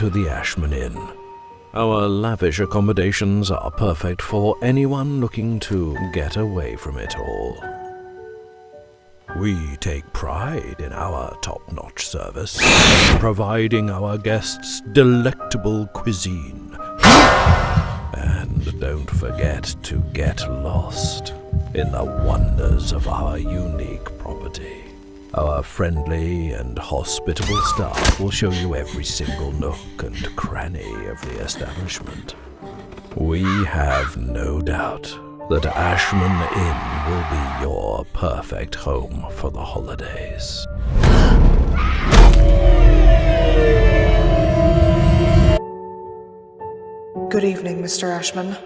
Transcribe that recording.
to the Ashman Inn. Our lavish accommodations are perfect for anyone looking to get away from it all. We take pride in our top-notch service, providing our guests delectable cuisine. And don't forget to get lost in the wonders of. Our friendly and hospitable staff will show you every single nook and cranny of the establishment. We have no doubt that Ashman Inn will be your perfect home for the holidays. Good evening, Mr. Ashman.